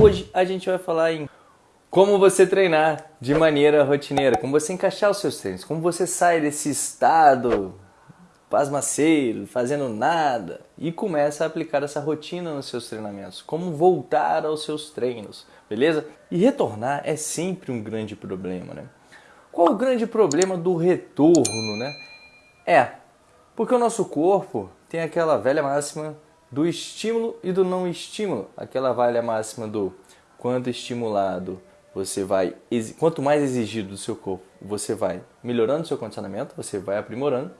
Hoje a gente vai falar em como você treinar de maneira rotineira, como você encaixar os seus treinos, como você sai desse estado pasmaceiro, fazendo nada e começa a aplicar essa rotina nos seus treinamentos, como voltar aos seus treinos, beleza? E retornar é sempre um grande problema, né? Qual o grande problema do retorno, né? É, porque o nosso corpo tem aquela velha máxima do estímulo e do não estímulo, aquela velha máxima do quanto estimulado você vai, quanto mais exigido do seu corpo, você vai melhorando seu condicionamento, você vai aprimorando.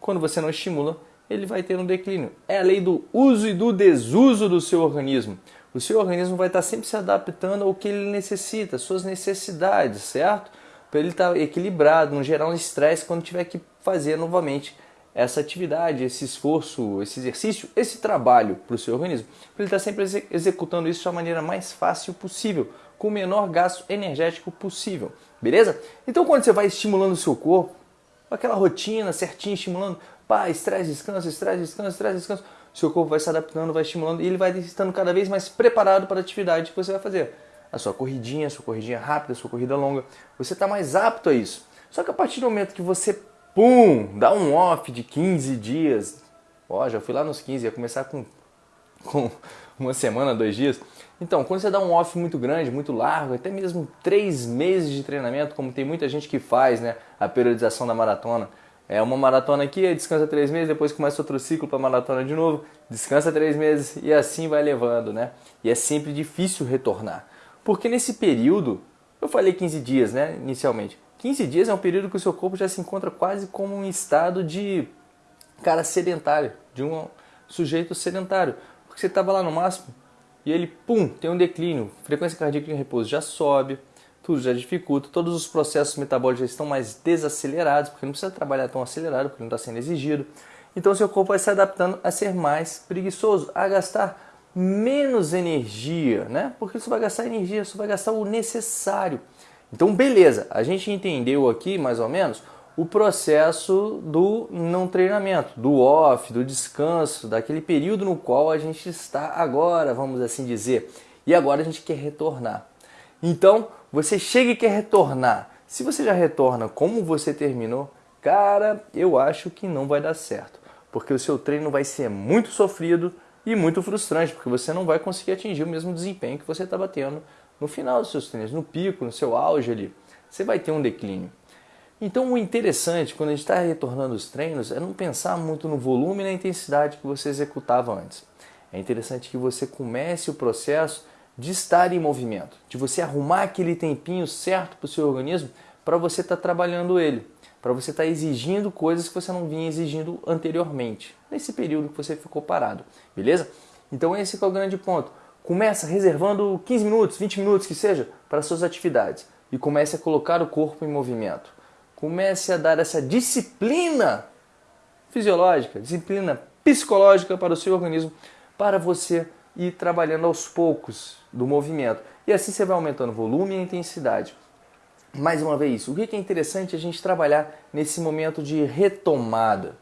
Quando você não estimula, ele vai ter um declínio. É a lei do uso e do desuso do seu organismo. O seu organismo vai estar sempre se adaptando ao que ele necessita, suas necessidades, certo? Para ele estar equilibrado, não gerar um estresse quando tiver que fazer novamente essa atividade, esse esforço, esse exercício, esse trabalho para o seu organismo. Ele estar sempre executando isso da maneira mais fácil possível, com o menor gasto energético possível. Beleza? Então quando você vai estimulando o seu corpo, aquela rotina certinha, estimulando, pá, estresse, descanso, estresse, descanso, estresse, descanso, seu corpo vai se adaptando, vai estimulando e ele vai estando cada vez mais preparado para a atividade que você vai fazer. A sua corridinha, a sua corridinha rápida, a sua corrida longa, você está mais apto a isso. Só que a partir do momento que você, pum, dá um off de 15 dias, ó, já fui lá nos 15, ia começar com, com uma semana, dois dias. Então, quando você dá um off muito grande, muito largo, até mesmo três meses de treinamento, como tem muita gente que faz, né, a periodização da maratona, é uma maratona aqui, descansa três meses, depois começa outro ciclo para maratona de novo, descansa três meses e assim vai levando, né? E é sempre difícil retornar. Porque nesse período, eu falei 15 dias, né, inicialmente. 15 dias é um período que o seu corpo já se encontra quase como um estado de cara sedentário, de um sujeito sedentário. Porque você estava lá no máximo e ele, pum, tem um declínio, frequência cardíaca em repouso já sobe, tudo já dificulta, todos os processos metabólicos já estão mais desacelerados, porque não precisa trabalhar tão acelerado, porque não está sendo exigido. Então seu corpo vai se adaptando a ser mais preguiçoso, a gastar menos energia, né? Porque você vai gastar energia, você vai gastar o necessário. Então, beleza, a gente entendeu aqui mais ou menos o processo do não treinamento, do off, do descanso, daquele período no qual a gente está agora, vamos assim dizer. E agora a gente quer retornar. Então, você chega e quer retornar. Se você já retorna como você terminou, cara, eu acho que não vai dar certo. Porque o seu treino vai ser muito sofrido e muito frustrante, porque você não vai conseguir atingir o mesmo desempenho que você estava tendo no final dos seus treinos, no pico, no seu auge ali. Você vai ter um declínio. Então, o interessante quando a gente está retornando os treinos é não pensar muito no volume e na intensidade que você executava antes. É interessante que você comece o processo de estar em movimento, de você arrumar aquele tempinho certo para o seu organismo para você estar tá trabalhando ele, para você estar tá exigindo coisas que você não vinha exigindo anteriormente, nesse período que você ficou parado, beleza? Então esse é o grande ponto. Começa reservando 15 minutos, 20 minutos que seja para suas atividades e comece a colocar o corpo em movimento. Comece a dar essa disciplina fisiológica, disciplina psicológica para o seu organismo, para você ir trabalhando aos poucos do movimento. E assim você vai aumentando o volume e a intensidade. Mais uma vez, o que é interessante a gente trabalhar nesse momento de retomada?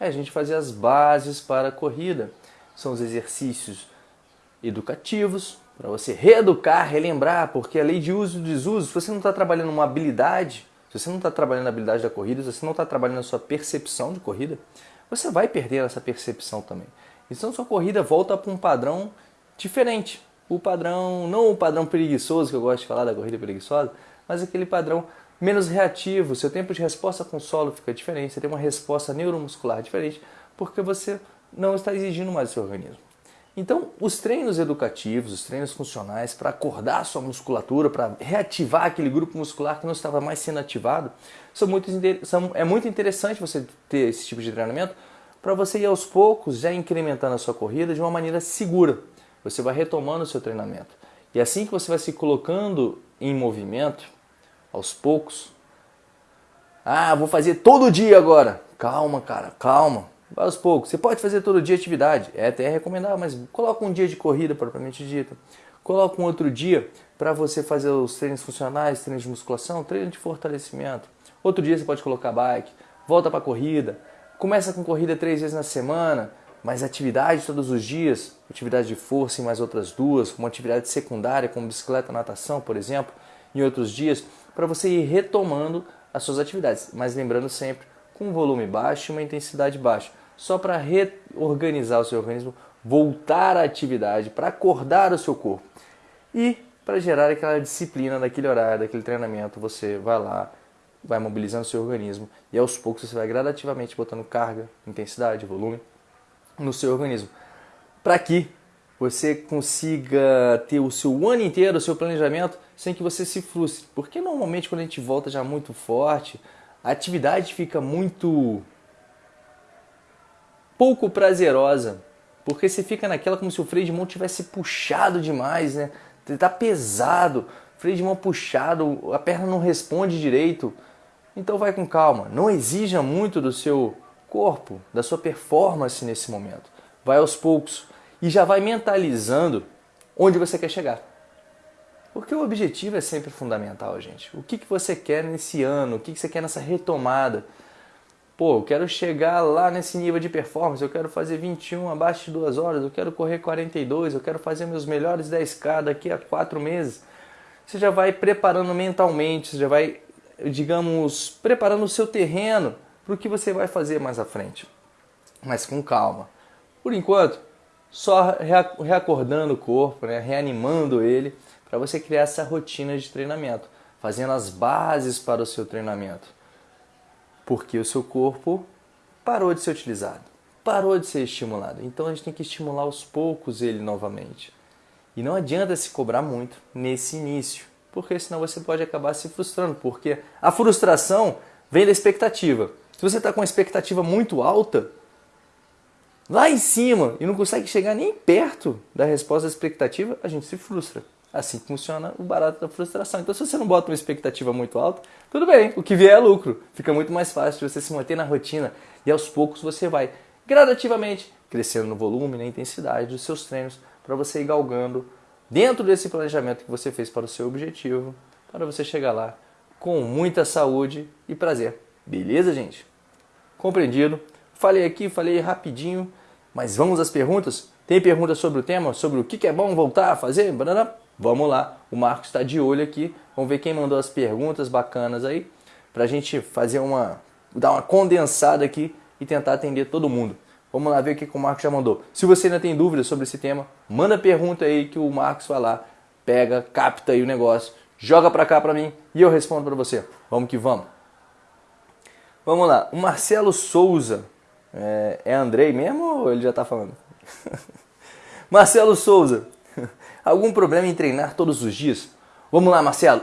É a gente fazer as bases para a corrida. São os exercícios educativos, para você reeducar, relembrar, porque a lei de uso e desuso, se você não está trabalhando uma habilidade, se você não está trabalhando a habilidade da corrida, se você não está trabalhando a sua percepção de corrida, você vai perder essa percepção também. Então sua corrida volta para um padrão diferente. O padrão, não o padrão preguiçoso que eu gosto de falar da corrida preguiçosa, mas aquele padrão menos reativo. Seu tempo de resposta com solo fica diferente, você tem uma resposta neuromuscular diferente, porque você não está exigindo mais do seu organismo. Então, os treinos educativos, os treinos funcionais para acordar sua musculatura, para reativar aquele grupo muscular que não estava mais sendo ativado, são muito, são, é muito interessante você ter esse tipo de treinamento para você ir aos poucos já incrementando a sua corrida de uma maneira segura. Você vai retomando o seu treinamento. E assim que você vai se colocando em movimento, aos poucos, ah, vou fazer todo dia agora. Calma, cara, calma. Aos poucos. Você pode fazer todo dia atividade, é até recomendável, mas coloca um dia de corrida propriamente dita. Coloca um outro dia para você fazer os treinos funcionais, treinos de musculação, treino de fortalecimento. Outro dia você pode colocar bike, volta para corrida, Começa com corrida três vezes na semana, mais atividade todos os dias, atividade de força em mais outras duas, uma atividade secundária como bicicleta, natação, por exemplo, em outros dias, para você ir retomando as suas atividades, mas lembrando sempre com um volume baixo e uma intensidade baixa, só para reorganizar o seu organismo, voltar à atividade, para acordar o seu corpo. E para gerar aquela disciplina daquele horário, daquele treinamento, você vai lá, vai mobilizando o seu organismo e aos poucos você vai gradativamente botando carga, intensidade, volume no seu organismo. Para que você consiga ter o seu ano inteiro, o seu planejamento, sem que você se frustre. Porque normalmente quando a gente volta já muito forte, a atividade fica muito pouco prazerosa. Porque você fica naquela como se o freio de mão tivesse puxado demais, né? Tá pesado, freio de mão puxado, a perna não responde direito. Então vai com calma, não exija muito do seu corpo, da sua performance nesse momento. Vai aos poucos e já vai mentalizando onde você quer chegar. Porque o objetivo é sempre fundamental, gente. O que, que você quer nesse ano? O que, que você quer nessa retomada? Pô, eu quero chegar lá nesse nível de performance, eu quero fazer 21 abaixo de 2 horas, eu quero correr 42, eu quero fazer meus melhores 10K daqui a 4 meses. Você já vai preparando mentalmente, você já vai digamos, preparando o seu terreno para o que você vai fazer mais à frente. Mas com calma. Por enquanto, só reacordando o corpo, né? reanimando ele, para você criar essa rotina de treinamento, fazendo as bases para o seu treinamento. Porque o seu corpo parou de ser utilizado, parou de ser estimulado. Então a gente tem que estimular aos poucos ele novamente. E não adianta se cobrar muito nesse início porque senão você pode acabar se frustrando, porque a frustração vem da expectativa. Se você está com uma expectativa muito alta, lá em cima, e não consegue chegar nem perto da resposta da expectativa, a gente se frustra. Assim funciona o barato da frustração. Então, se você não bota uma expectativa muito alta, tudo bem, o que vier é lucro. Fica muito mais fácil você se manter na rotina e aos poucos você vai gradativamente crescendo no volume, na intensidade dos seus treinos, para você ir galgando dentro desse planejamento que você fez para o seu objetivo, para você chegar lá com muita saúde e prazer. Beleza, gente? Compreendido? Falei aqui, falei rapidinho, mas vamos às perguntas? Tem perguntas sobre o tema, sobre o que é bom voltar a fazer? Vamos lá, o Marcos está de olho aqui. Vamos ver quem mandou as perguntas bacanas aí, para a gente fazer uma, dar uma condensada aqui e tentar atender todo mundo. Vamos lá ver o que o Marcos já mandou. Se você ainda tem dúvidas sobre esse tema, manda pergunta aí que o Marcos vai lá, pega, capta aí o negócio, joga para cá para mim e eu respondo para você. Vamos que vamos. Vamos lá. O Marcelo Souza. É, é Andrei mesmo ou ele já está falando? Marcelo Souza. Algum problema em treinar todos os dias? Vamos lá, Marcelo.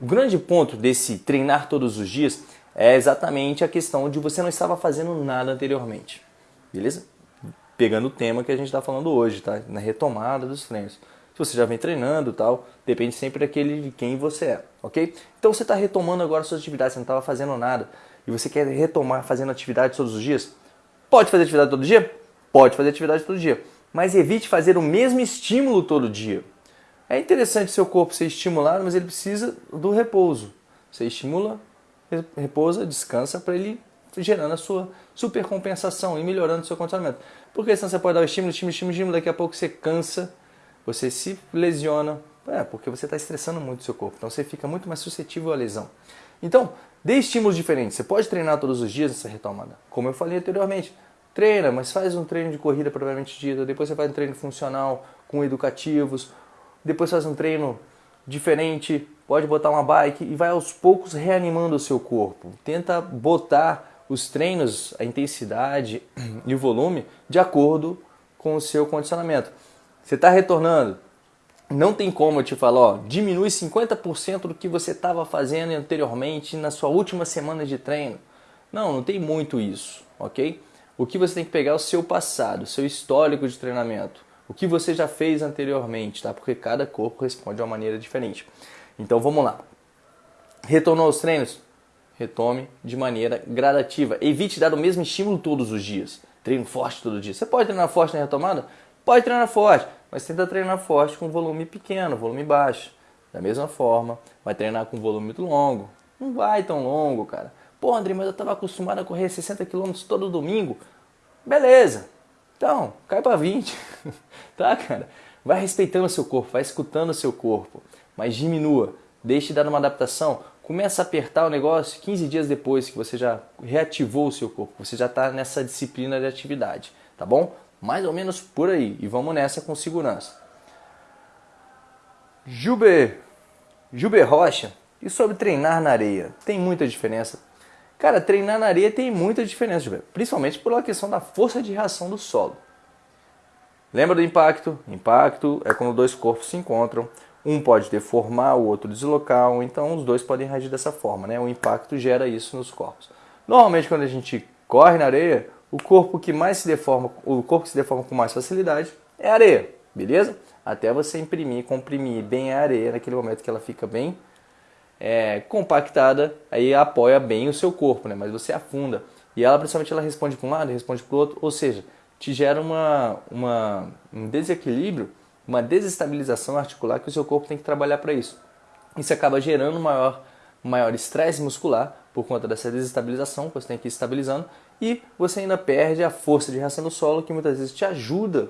O grande ponto desse treinar todos os dias é exatamente a questão de você não estava fazendo nada anteriormente. Beleza? Pegando o tema que a gente está falando hoje, tá? Na retomada dos treinos. Se você já vem treinando tal, depende sempre daquele de quem você é, ok? Então você está retomando agora suas atividades, você não estava fazendo nada e você quer retomar fazendo atividade todos os dias? Pode fazer atividade todo dia? Pode fazer atividade todo dia, mas evite fazer o mesmo estímulo todo dia. É interessante seu corpo ser estimulado, mas ele precisa do repouso. Você estimula, repousa, descansa para ele gerando a sua supercompensação e melhorando o seu condicionamento. Porque senão você pode dar o estímulo, estímulo, estímulo, estímulo, daqui a pouco você cansa, você se lesiona, é, porque você está estressando muito o seu corpo. Então você fica muito mais suscetível à lesão. Então, dê estímulos diferentes. Você pode treinar todos os dias nessa retomada. Como eu falei anteriormente, treina, mas faz um treino de corrida propriamente dita, depois você faz um treino funcional com educativos, depois faz um treino diferente, pode botar uma bike e vai aos poucos reanimando o seu corpo. Tenta botar os treinos, a intensidade e o volume de acordo com o seu condicionamento. Você está retornando, não tem como eu te falar, ó, diminui 50% do que você estava fazendo anteriormente na sua última semana de treino. Não, não tem muito isso, ok? O que você tem que pegar é o seu passado, o seu histórico de treinamento, o que você já fez anteriormente, tá? Porque cada corpo responde de uma maneira diferente. Então vamos lá. Retornou aos treinos? retome de maneira gradativa. Evite dar o mesmo estímulo todos os dias. Treino forte todo dia. Você pode treinar forte na retomada? Pode treinar forte, mas tenta treinar forte com volume pequeno, volume baixo. Da mesma forma, vai treinar com volume muito longo. Não vai tão longo, cara. Pô, André, mas eu estava acostumado a correr 60 km todo domingo. Beleza. Então, cai para 20, tá, cara? Vai respeitando o seu corpo, vai escutando o seu corpo, mas diminua, deixe de dar uma adaptação, começa a apertar o negócio 15 dias depois que você já reativou o seu corpo, você já está nessa disciplina de atividade, tá bom? Mais ou menos por aí, e vamos nessa com segurança. Jube, Jube Rocha, e sobre treinar na areia? Tem muita diferença? Cara, treinar na areia tem muita diferença, principalmente pela questão da força de reação do solo. Lembra do impacto? Impacto é quando dois corpos se encontram, um pode deformar, o outro deslocar, então os dois podem reagir dessa forma, né? O impacto gera isso nos corpos. Normalmente quando a gente corre na areia, o corpo que mais se deforma, o corpo que se deforma com mais facilidade é a areia, beleza? até você imprimir, comprimir bem a areia naquele momento que ela fica bem é, compactada, aí apoia bem o seu corpo, né? mas você afunda. E ela, principalmente, ela responde para um lado, responde para o outro, ou seja, te gera uma, uma, um desequilíbrio, uma desestabilização articular que o seu corpo tem que trabalhar para isso. Isso acaba gerando maior maior estresse muscular por conta dessa desestabilização que você tem que ir estabilizando e você ainda perde a força de reação do solo que muitas vezes te ajuda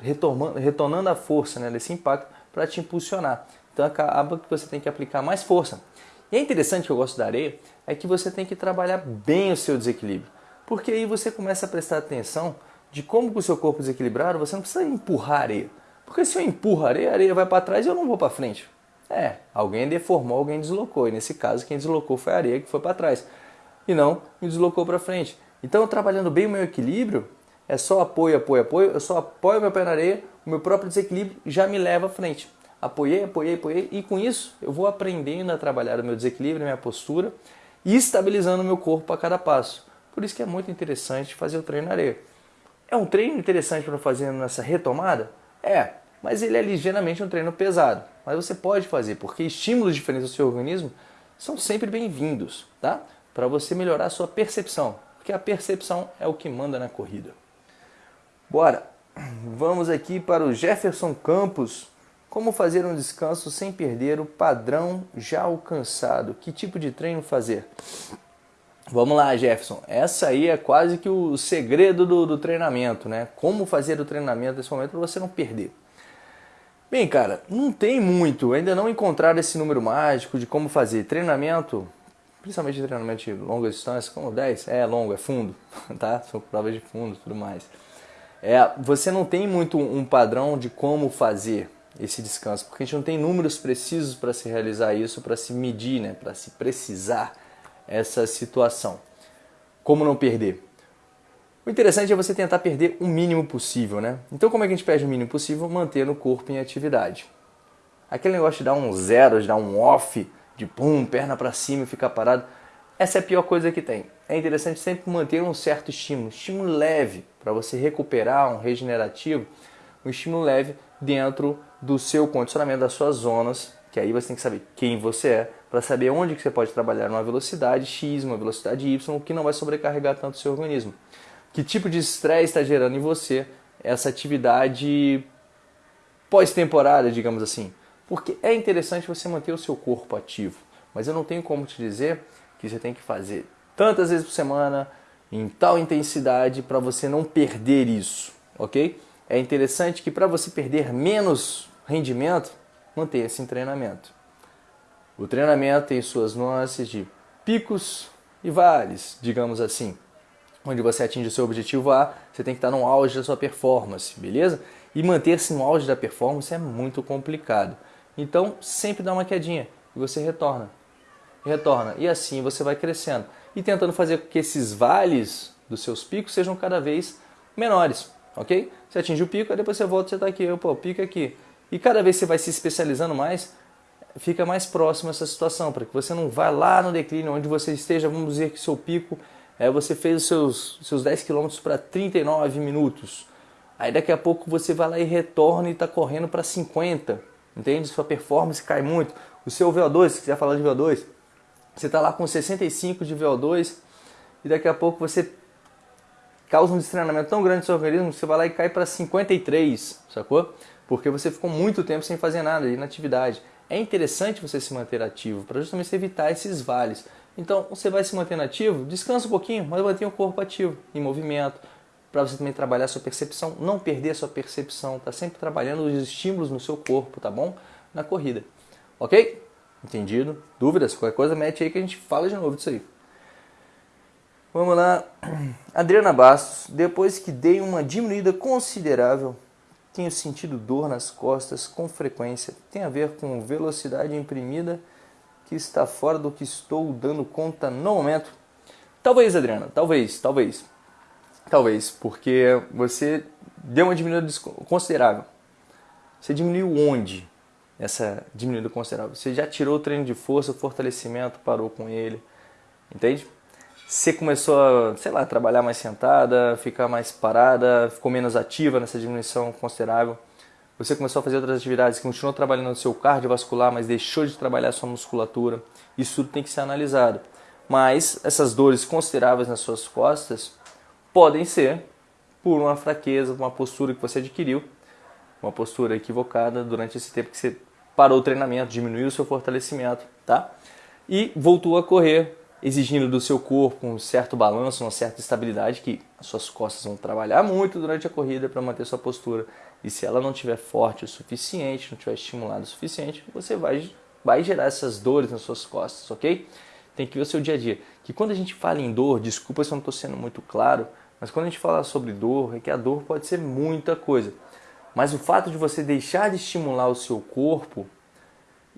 retornando a força né, desse impacto para te impulsionar. Então acaba que você tem que aplicar mais força. E é interessante que eu gosto da areia, é que você tem que trabalhar bem o seu desequilíbrio. Porque aí você começa a prestar atenção de como com o seu corpo desequilibrado, você não precisa empurrar a areia. Porque se eu empurro a areia, a areia vai para trás e eu não vou para frente. É, alguém deformou, alguém deslocou. E nesse caso, quem deslocou foi a areia que foi para trás. E não me deslocou para frente. Então, trabalhando bem o meu equilíbrio, é só apoio, apoio, apoio, eu só apoio meu pé na areia, o meu próprio desequilíbrio já me leva à frente. Apoiei, apoiei, apoiei, e com isso eu vou aprendendo a trabalhar o meu desequilíbrio, a minha postura e estabilizando o meu corpo a cada passo. Por isso que é muito interessante fazer o treino na areia. É um treino interessante para fazer nessa retomada? É, mas ele é ligeiramente um treino pesado. Mas você pode fazer, porque estímulos diferentes do seu organismo são sempre bem-vindos, tá? Para você melhorar a sua percepção, porque a percepção é o que manda na corrida. Bora! Vamos aqui para o Jefferson Campos. Como fazer um descanso sem perder o padrão já alcançado? Que tipo de treino fazer? Vamos lá, Jefferson. Essa aí é quase que o segredo do, do treinamento, né? Como fazer o treinamento nesse momento para você não perder. Bem, cara, não tem muito. Ainda não encontraram esse número mágico de como fazer treinamento, principalmente treinamento de longa distância, como 10, é longo, é fundo, tá? São provas de fundo tudo mais é, você não tem muito um padrão de como fazer esse descanso, porque a gente não tem números precisos para se realizar isso, para se medir, né, para se precisar essa situação. Como não perder? O interessante é você tentar perder o mínimo possível, né? Então, como é que a gente perde o mínimo possível? Manter o corpo em atividade. Aquele negócio de dar um zero, de dar um off, de pum, perna para cima e ficar parado, essa é a pior coisa que tem. É interessante sempre manter um certo estímulo, estímulo leve, para você recuperar um regenerativo, um estímulo leve dentro do seu condicionamento, das suas zonas, que aí você tem que saber quem você é, para saber onde que você pode trabalhar numa velocidade X, uma velocidade Y, que não vai sobrecarregar tanto o seu organismo. Que tipo de estresse está gerando em você essa atividade pós-temporada, digamos assim. Porque é interessante você manter o seu corpo ativo, mas eu não tenho como te dizer que você tem que fazer tantas vezes por semana, em tal intensidade, para você não perder isso, ok? É interessante que para você perder menos rendimento, mantenha-se em treinamento. O treinamento tem suas nuances de picos e vales, digamos assim. Onde você atinge o seu objetivo A, você tem que estar no auge da sua performance, beleza? E manter-se no auge da performance é muito complicado. Então, sempre dá uma quedinha e você retorna retorna. E assim você vai crescendo e tentando fazer com que esses vales dos seus picos sejam cada vez menores, ok? Você atinge o pico, aí depois você volta, você está aqui, pô, pico aqui. E cada vez você vai se especializando mais, fica mais próximo essa situação, para que você não vá lá no declínio, onde você esteja, vamos dizer que seu pico, é, você fez os seus, seus 10 km para 39 minutos. Aí daqui a pouco você vai lá e retorna e está correndo para 50, entende? Sua performance cai muito. O seu VO2, se quiser falar de VO2, você está lá com 65 de VO2 e daqui a pouco você causa um destreinamento tão grande no seu organismo você vai lá e cai para 53, sacou? Porque você ficou muito tempo sem fazer nada, inatividade. É interessante você se manter ativo para justamente evitar esses vales. Então, você vai se manter ativo, descansa um pouquinho, mas mantenha o corpo ativo, em movimento, para você também trabalhar a sua percepção, não perder a sua percepção, tá sempre trabalhando os estímulos no seu corpo, tá bom? Na corrida. Ok? Entendido? Dúvidas? Qualquer coisa, mete aí que a gente fala de novo disso aí. Vamos lá. Adriana Bastos, depois que dei uma diminuída considerável, tenho sentido dor nas costas com frequência. Tem a ver com velocidade imprimida que está fora do que estou dando conta no momento. Talvez, Adriana, talvez, talvez. Talvez, porque você deu uma diminuída considerável. Você diminuiu onde? Essa diminuída considerável. Você já tirou o treino de força, fortalecimento, parou com ele. Entende? Você começou a, sei lá, trabalhar mais sentada, ficar mais parada, ficou menos ativa nessa diminuição considerável. Você começou a fazer outras atividades, continuou trabalhando no seu cardiovascular, mas deixou de trabalhar sua musculatura. Isso tudo tem que ser analisado. Mas essas dores consideráveis nas suas costas podem ser por uma fraqueza, uma postura que você adquiriu, uma postura equivocada durante esse tempo que você parou o treinamento, diminuiu o seu fortalecimento, tá? E voltou a correr, exigindo do seu corpo um certo balanço, uma certa estabilidade, que as suas costas vão trabalhar muito durante a corrida para manter sua postura. E se ela não estiver forte o suficiente, não estiver estimulada o suficiente, você vai, vai gerar essas dores nas suas costas, ok? Tem que ver o seu dia a dia. Que quando a gente fala em dor, desculpa se eu não estou sendo muito claro, mas quando a gente fala sobre dor, é que a dor pode ser muita coisa. Mas o fato de você deixar de estimular o seu corpo,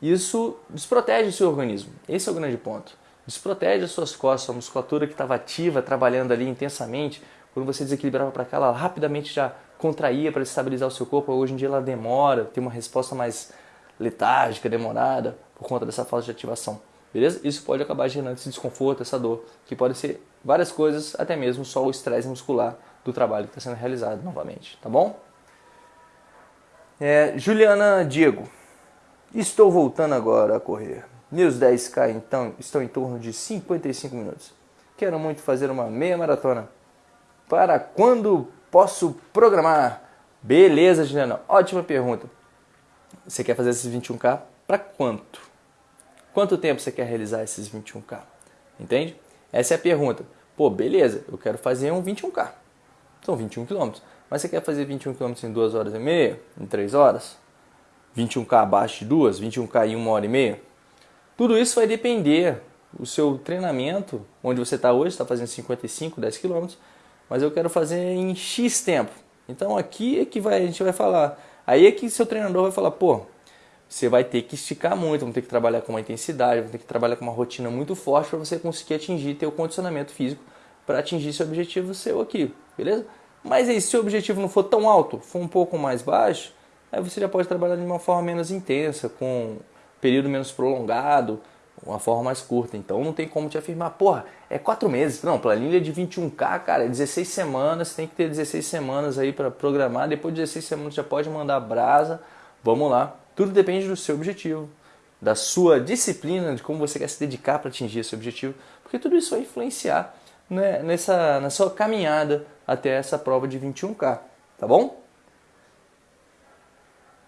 isso desprotege o seu organismo. Esse é o grande ponto. Desprotege as suas costas, a musculatura que estava ativa, trabalhando ali intensamente. Quando você desequilibrava para cá, ela rapidamente já contraía para estabilizar o seu corpo. Hoje em dia ela demora, tem uma resposta mais letárgica, demorada, por conta dessa falta de ativação. Beleza? Isso pode acabar gerando esse desconforto, essa dor, que pode ser várias coisas, até mesmo só o estresse muscular do trabalho que está sendo realizado novamente, tá bom? É, Juliana Diego, estou voltando agora a correr. Meus 10K então estão em torno de 55 minutos. Quero muito fazer uma meia maratona. Para quando posso programar? Beleza, Juliana. Ótima pergunta. Você quer fazer esses 21K para quanto? Quanto tempo você quer realizar esses 21K? Entende? Essa é a pergunta. Pô, beleza, eu quero fazer um 21K. São 21 km. Mas você quer fazer 21 km em 2 horas e meia? Em 3 horas? 21K abaixo de 2? 21K em 1 hora e meia? Tudo isso vai depender do seu treinamento, onde você está hoje, está fazendo 55, 10 km, mas eu quero fazer em X tempo. Então aqui é que vai, a gente vai falar. Aí é que seu treinador vai falar, pô, você vai ter que esticar muito, vai ter que trabalhar com uma intensidade, vai ter que trabalhar com uma rotina muito forte para você conseguir atingir teu condicionamento físico para atingir seu objetivo seu aqui, beleza? Mas aí, se seu objetivo não for tão alto, for um pouco mais baixo, aí você já pode trabalhar de uma forma menos intensa, com período menos prolongado, uma forma mais curta. Então não tem como te afirmar, porra, é quatro meses. Não, planilha de 21K, cara, é 16 semanas, tem que ter 16 semanas aí para programar. Depois de 16 semanas já pode mandar brasa. Vamos lá. Tudo depende do seu objetivo, da sua disciplina, de como você quer se dedicar para atingir esse objetivo, porque tudo isso vai influenciar né, nessa, na sua caminhada até essa prova de 21K, tá bom?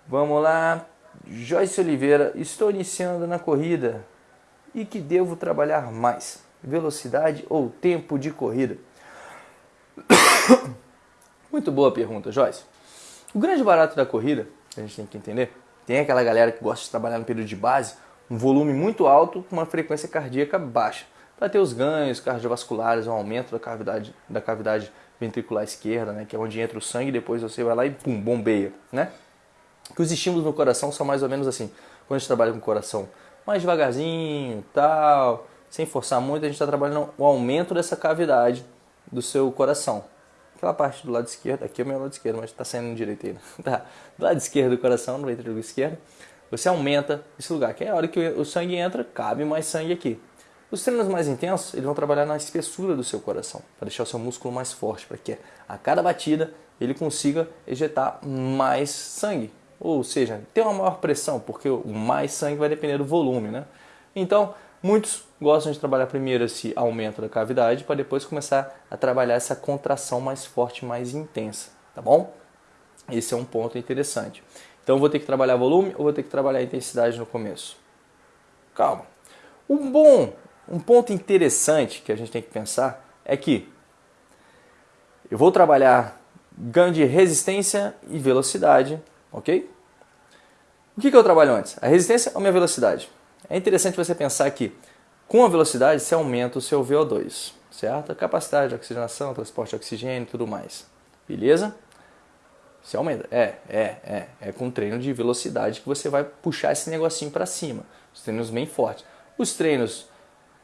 Vamos lá, Joyce Oliveira, estou iniciando na corrida e que devo trabalhar mais? Velocidade ou tempo de corrida? Muito boa pergunta, Joyce. O grande barato da corrida, a gente tem que entender, tem aquela galera que gosta de trabalhar no período de base, um volume muito alto com uma frequência cardíaca baixa, para ter os ganhos cardiovasculares, um aumento da cavidade, da cavidade ventricular esquerda, né, que é onde entra o sangue, depois você vai lá e pum, bombeia, né? Que os estímulos no coração são mais ou menos assim. Quando a gente trabalha com o coração mais devagarzinho, tal, sem forçar muito, a gente está trabalhando o aumento dessa cavidade do seu coração. Aquela parte do lado esquerdo, aqui é o meu lado esquerdo, mas está saindo direito aí. Né? Tá. Do lado esquerdo do coração, no ventrículo esquerdo, você aumenta esse lugar, que é a hora que o sangue entra, cabe mais sangue aqui. Os treinos mais intensos, eles vão trabalhar na espessura do seu coração, para deixar o seu músculo mais forte, para que a cada batida ele consiga ejetar mais sangue, ou seja, tem uma maior pressão, porque o mais sangue vai depender do volume, né? Então, muitos gostam de trabalhar primeiro esse aumento da cavidade para depois começar a trabalhar essa contração mais forte, mais intensa, tá bom? Esse é um ponto interessante. Então, vou ter que trabalhar volume ou vou ter que trabalhar intensidade no começo? Calma. Um bom, um ponto interessante que a gente tem que pensar é que Eu vou trabalhar ganho de resistência e velocidade, ok? O que, que eu trabalho antes? A resistência ou minha velocidade? É interessante você pensar que com a velocidade você aumenta o seu VO2, certo? A capacidade de oxigenação, transporte de oxigênio e tudo mais. Beleza? Você aumenta. É, é, é. É com treino de velocidade que você vai puxar esse negocinho para cima. Os treinos bem fortes. Os treinos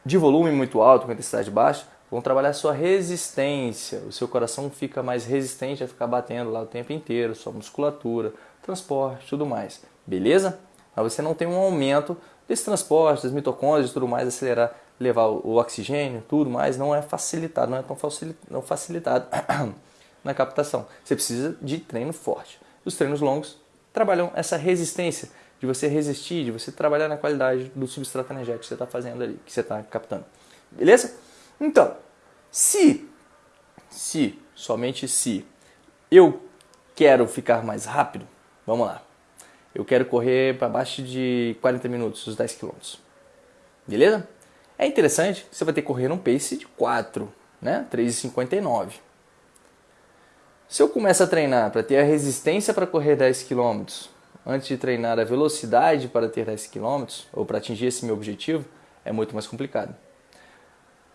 de volume muito alto, com intensidade baixa, vão trabalhar a sua resistência. O seu coração fica mais resistente a ficar batendo lá o tempo inteiro, sua musculatura, transporte, tudo mais. Beleza? Mas você não tem um aumento desse transporte, das mitocôndrias e tudo mais, acelerar, levar o oxigênio, tudo mais, não é facilitado, não é tão facilitado na captação. Você precisa de treino forte. Os treinos longos trabalham essa resistência, de você resistir, de você trabalhar na qualidade do substrato energético que você está fazendo ali, que você está captando. Beleza? Então, se, se, somente se, eu quero ficar mais rápido, vamos lá. Eu quero correr para baixo de 40 minutos, os 10 km. Beleza? É interessante você vai ter que correr num pace de 4, né? 3,59. Se eu começo a treinar para ter a resistência para correr 10 km, antes de treinar a velocidade para ter 10 km, ou para atingir esse meu objetivo, é muito mais complicado.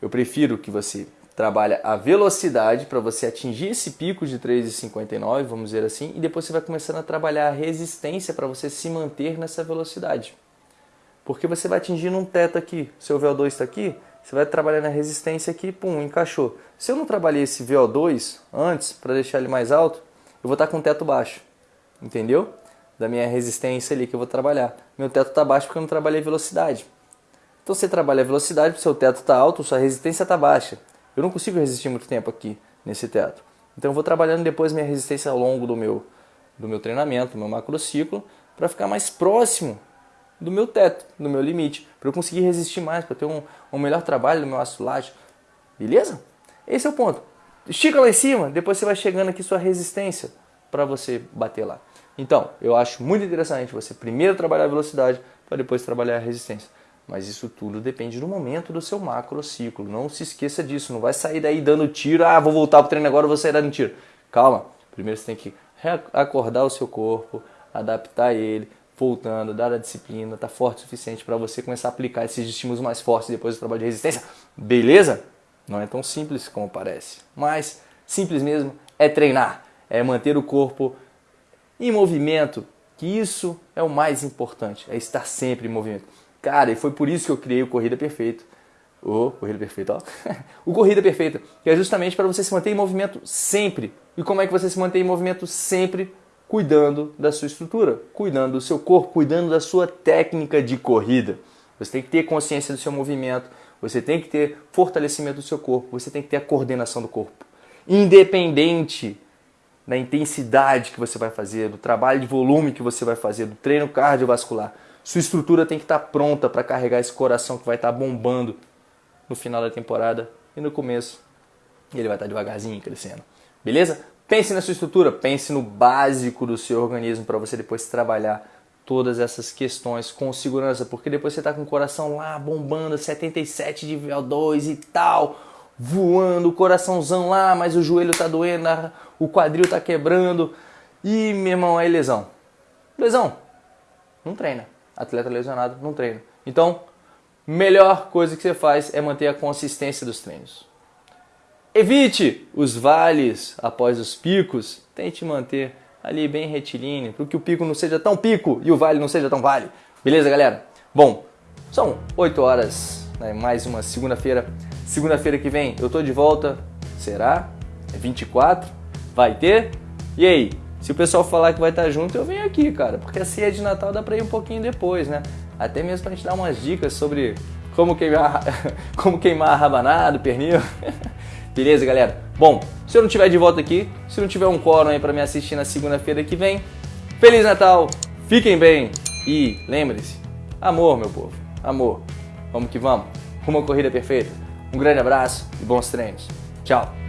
Eu prefiro que você trabalhe a velocidade para você atingir esse pico de 3,59, vamos dizer assim, e depois você vai começando a trabalhar a resistência para você se manter nessa velocidade. Porque você vai atingindo um teto aqui, seu VO2 está aqui, você vai trabalhar na resistência aqui, pum, encaixou. Se eu não trabalhei esse VO2 antes, para deixar ele mais alto, eu vou estar tá com um teto baixo, entendeu? Da minha resistência ali que eu vou trabalhar. Meu teto está baixo porque eu não trabalhei velocidade. Então você trabalha a velocidade, seu teto está alto, sua resistência está baixa. Eu não consigo resistir muito tempo aqui nesse teto. Então eu vou trabalhando depois minha resistência ao longo do meu, do meu treinamento, do meu macrociclo, para ficar mais próximo do meu teto, do meu limite, para eu conseguir resistir mais, para ter um, um melhor trabalho no meu ácido lático. Beleza? Esse é o ponto. Estica lá em cima, depois você vai chegando aqui sua resistência para você bater lá. Então, eu acho muito interessante você primeiro trabalhar a velocidade para depois trabalhar a resistência. Mas isso tudo depende do momento do seu macrociclo. Não se esqueça disso. Não vai sair daí dando tiro. Ah, vou voltar para o treino agora, vou sair dando tiro. Calma. Primeiro você tem que acordar o seu corpo, adaptar ele, voltando, dar a disciplina, tá forte o suficiente para você começar a aplicar esses estímulos mais fortes depois do trabalho de resistência. Beleza? Não é tão simples como parece. Mas simples mesmo é treinar, é manter o corpo em movimento, que isso é o mais importante, é estar sempre em movimento. Cara, e foi por isso que eu criei o Corrida Perfeita. O Corrida Perfeita, ó. o Corrida Perfeita, que é justamente para você se manter em movimento sempre. E como é que você se mantém em movimento sempre? Cuidando da sua estrutura, cuidando do seu corpo, cuidando da sua técnica de corrida. Você tem que ter consciência do seu movimento, você tem que ter fortalecimento do seu corpo, você tem que ter a coordenação do corpo. Independente da intensidade que você vai fazer, do trabalho de volume que você vai fazer, do treino cardiovascular. Sua estrutura tem que estar pronta para carregar esse coração que vai estar bombando no final da temporada e no começo. Ele vai estar devagarzinho crescendo. Beleza? Pense na sua estrutura, pense no básico do seu organismo para você depois trabalhar todas essas questões com segurança, porque depois você está com o coração lá bombando, 77 de VO2 e tal, voando, o coraçãozão lá, mas o joelho está doendo, o quadril está quebrando e, meu irmão, aí lesão. Lesão, não treina atleta lesionado não treina. Então, melhor coisa que você faz é manter a consistência dos treinos. Evite os vales após os picos, tente manter ali bem retilíneo, para que o pico não seja tão pico e o vale não seja tão vale. Beleza, galera? Bom, são 8 horas, né? mais uma segunda-feira. Segunda-feira que vem eu tô de volta. Será? É 24? Vai ter? E aí, se o pessoal falar que vai estar junto, eu venho aqui, cara, porque a ceia de Natal dá para ir um pouquinho depois, né? Até mesmo pra gente dar umas dicas sobre como queimar, como queimar rabanada, pernil. Beleza, galera? Bom, se eu não tiver de volta aqui, se não tiver um quórum aí para me assistir na segunda-feira que vem, Feliz Natal, fiquem bem e lembre-se, amor, meu povo, amor. Vamos que vamos, uma corrida perfeita. Um grande abraço e bons treinos. Tchau.